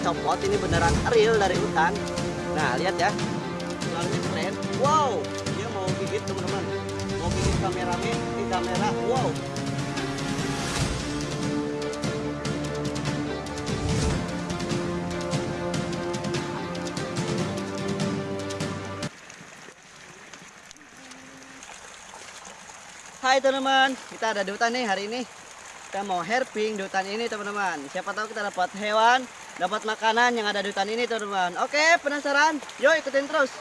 copot ini beneran real dari hutan. Nah lihat ya. Ularnya keren. Wow dia mau gigit teman-teman. Mau gigit kameramen di kamera. Wow. Hai teman-teman, kita ada di hutan nih hari ini. Kita mau herping di hutan ini teman-teman. Siapa tahu kita dapat hewan, dapat makanan yang ada di hutan ini teman-teman. Oke, penasaran? Yuk ikutin terus.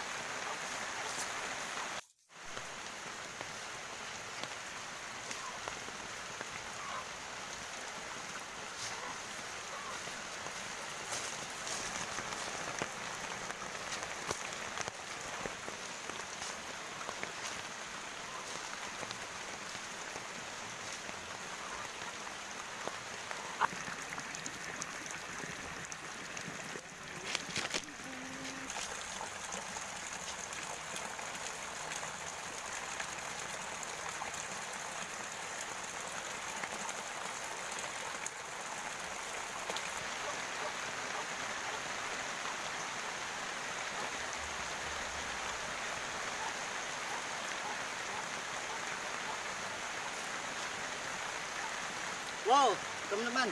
Wow, teman-teman,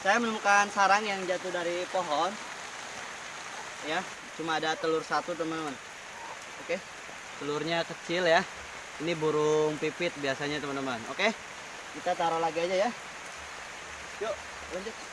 saya menemukan sarang yang jatuh dari pohon. Ya, cuma ada telur satu teman-teman. Oke, telurnya kecil ya. Ini burung pipit biasanya teman-teman. Oke, kita taruh lagi aja ya. Yuk, lanjut.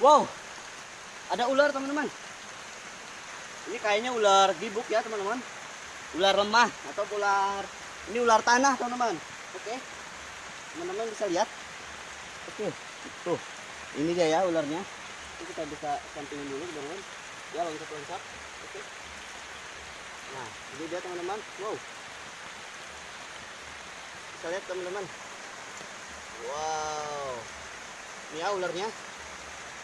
Wow, ada ular teman-teman. Ini kayaknya ular gibuk ya teman-teman. Ular lemah atau ular ini ular tanah teman-teman. Oke, teman-teman bisa lihat. Oke, tuh ini dia ya ularnya. Ini kita bisa sampingin dulu teman-teman. Ya loncat-loncat. Oke. Nah, ini dia teman-teman. Wow. Bisa lihat teman-teman. Wow. Ini ya ularnya.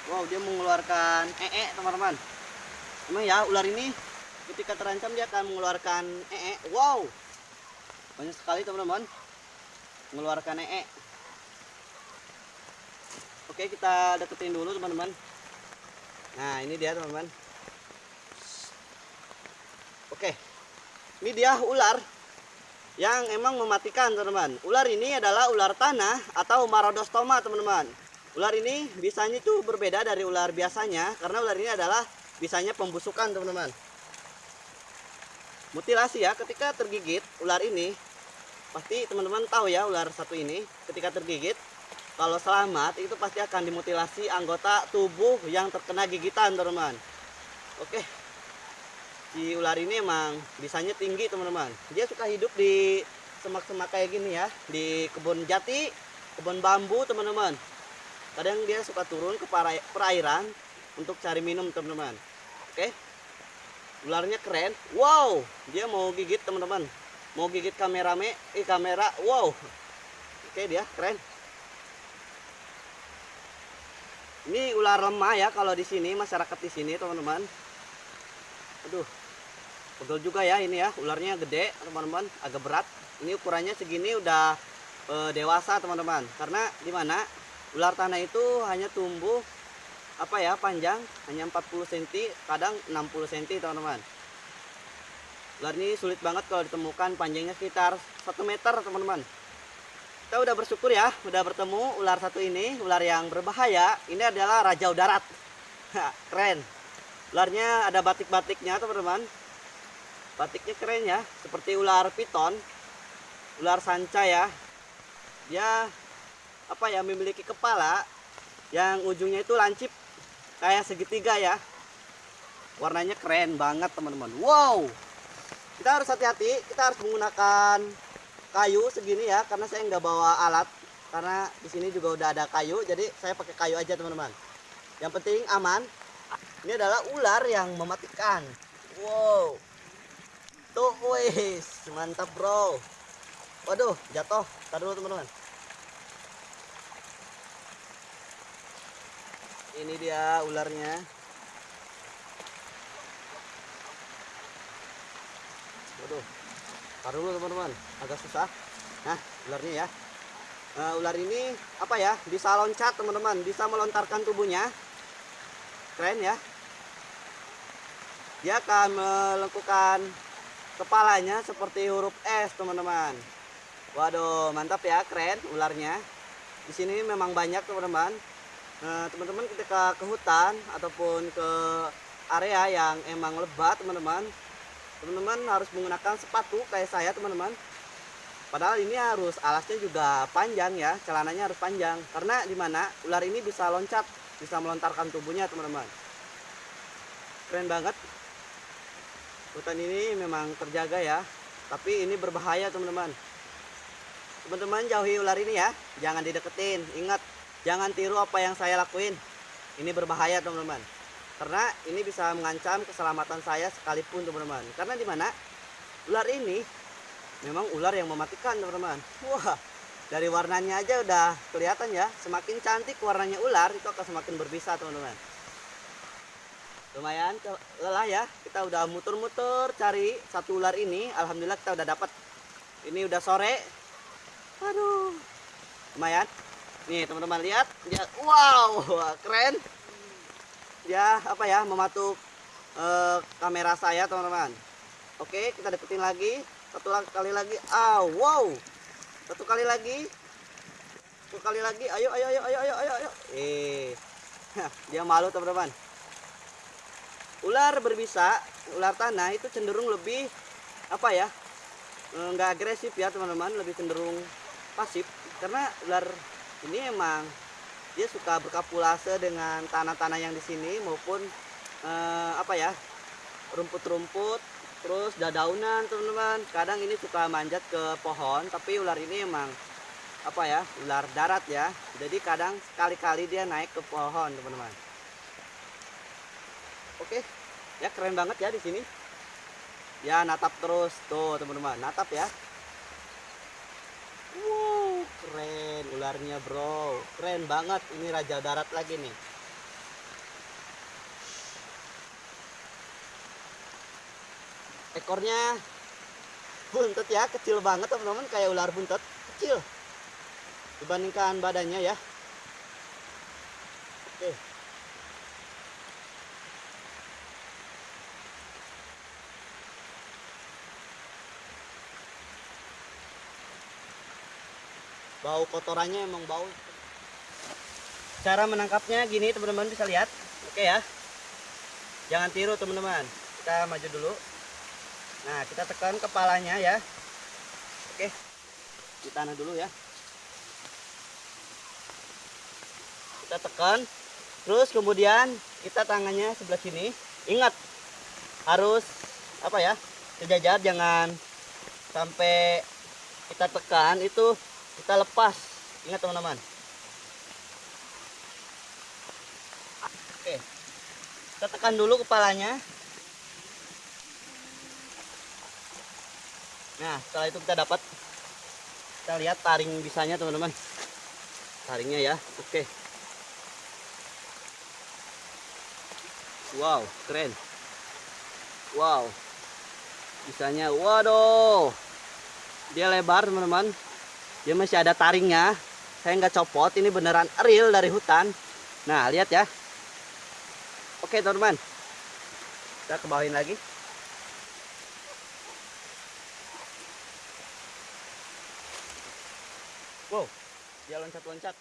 Wow, dia mengeluarkan ee teman-teman. Emang ya ular ini ketika terancam dia akan mengeluarkan ee. Wow, banyak sekali teman-teman mengeluarkan ee. Oke, kita deketin dulu teman-teman. Nah, ini dia teman-teman. Oke, ini dia ular yang emang mematikan teman-teman. Ular ini adalah ular tanah atau Marodostoma teman-teman. Ular ini bisanya itu berbeda dari ular biasanya karena ular ini adalah bisanya pembusukan teman-teman. Mutilasi ya ketika tergigit ular ini pasti teman-teman tahu ya ular satu ini ketika tergigit kalau selamat itu pasti akan dimutilasi anggota tubuh yang terkena gigitan teman-teman. Oke. Si ular ini emang bisanya tinggi teman-teman. Dia suka hidup di semak-semak kayak gini ya di kebun jati kebun bambu teman-teman kadang dia suka turun ke perairan untuk cari minum teman-teman. Oke? Ularnya keren. Wow! Dia mau gigit teman-teman. Mau gigit kamerame eh kamera. Wow! Oke dia keren. Ini ular lemah ya kalau di sini masyarakat di sini teman-teman. Aduh pegel juga ya ini ya. Ularnya gede teman-teman. Agak berat. Ini ukurannya segini udah eh, dewasa teman-teman. Karena di mana ular tanah itu hanya tumbuh apa ya panjang hanya 40 cm kadang 60 cm teman-teman. Ular ini sulit banget kalau ditemukan panjangnya sekitar 1 meter teman-teman. Kita udah bersyukur ya udah bertemu ular satu ini ular yang berbahaya. Ini adalah rajau darat keren. Ularnya ada batik-batiknya teman-teman. Batiknya keren ya seperti ular piton ular sanca ya. Dia apa ya memiliki kepala yang ujungnya itu lancip kayak segitiga ya. Warnanya keren banget teman-teman. Wow! Kita harus hati-hati kita harus menggunakan kayu segini ya karena saya nggak bawa alat karena di sini juga udah ada kayu jadi saya pakai kayu aja teman-teman. Yang penting aman. Ini adalah ular yang mematikan. Wow! Tuh wis mantap bro. Waduh jatuh. Tar dulu teman-teman ini dia ularnya. Waduh Tar dulu teman-teman. Agak susah. Nah ularnya ya. Nah, ular ini apa ya? Bisa loncat teman-teman. Bisa melontarkan tubuhnya. Keren ya. Dia akan melengkungkan kepalanya seperti huruf S teman-teman. Waduh mantap ya. Keren ularnya. Di sini memang banyak teman-teman Nah, teman-teman ketika ke hutan ataupun ke area yang emang lebat teman-teman teman-teman harus menggunakan sepatu kayak saya teman-teman. Padahal ini harus alasnya juga panjang ya celananya harus panjang. Karena di mana ular ini bisa loncat bisa melontarkan tubuhnya teman-teman. Keren banget. Hutan ini memang terjaga ya tapi ini berbahaya teman-teman. Teman-teman jauhi ular ini ya jangan dideketin. Ingat jangan tiru apa yang saya lakuin. Ini berbahaya teman-teman. Karena ini bisa mengancam keselamatan saya sekalipun teman-teman. Karena di mana? Ular ini memang ular yang mematikan teman-teman. Wah dari warnanya aja udah kelihatan ya. Semakin cantik warnanya ular itu akan semakin berbisa teman-teman. Lumayan lelah ya. Kita udah muter-muter cari satu ular ini. Alhamdulillah kita udah dapat. Ini udah sore. Aduh. Lumayan nih teman-teman lihat. Dia wow keren. Dia apa ya mematuk eh, kamera saya teman-teman. Oke kita deketin lagi. Satu kali lagi. Ah wow. Satu kali lagi. Satu kali lagi. Ayo ayo ayo ayo ayo ayo, ayo. eh dia malu teman-teman. Ular berbisa ular tanah itu cenderung lebih apa ya eh, nggak agresif ya teman-teman. Lebih cenderung pasif. Karena ular ini emang dia suka berkapulase dengan tanah-tanah yang di sini maupun eh, apa ya rumput-rumput terus dadaunan teman-teman. Kadang ini suka manjat ke pohon tapi ular ini emang apa ya ular darat ya. Jadi kadang sekali-kali dia naik ke pohon teman-teman. Oke ya keren banget ya di sini. Ya natap terus. Tuh teman-teman natap ya. Wow keren ularnya bro. Keren banget. Ini raja darat lagi nih. Ekornya buntet ya. Kecil banget teman-teman. Kayak ular buntet. Kecil. Dibandingkan badannya ya bau kotorannya emang bau. Cara menangkapnya gini teman-teman bisa lihat. Oke ya. Jangan tiru teman-teman. Kita maju dulu. Nah kita tekan kepalanya ya. Oke. Di tanah dulu ya. Kita tekan. Terus kemudian kita tangannya sebelah sini. Ingat harus apa ya sejajar. Jangan sampai kita tekan itu kita lepas. Ingat teman-teman. Oke. Kita tekan dulu kepalanya. Nah setelah itu kita dapat kita lihat taring bisanya teman-teman. Taringnya ya. Oke. Wow keren. Wow. Bisanya waduh. Dia lebar teman-teman dia masih ada taringnya. Saya nggak copot ini beneran real dari hutan. Nah lihat ya. Oke teman-teman. Kita ke bawahin lagi. Wow dia loncat-loncat